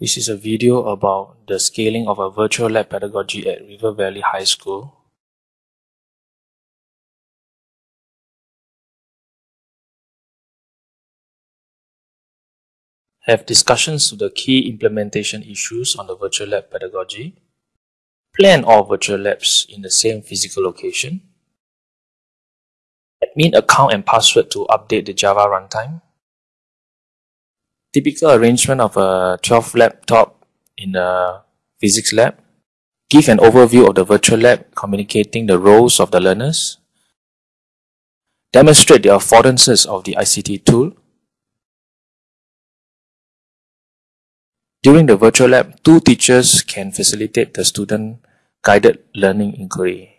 This is a video about the scaling of a virtual lab pedagogy at River Valley High School. Have discussions to the key implementation issues on the virtual lab pedagogy. Plan all virtual labs in the same physical location. Admin account and password to update the Java runtime typical arrangement of a 12 laptop in a physics lab. Give an overview of the virtual lab, communicating the roles of the learners. Demonstrate the affordances of the ICT tool. During the virtual lab, two teachers can facilitate the student guided learning inquiry.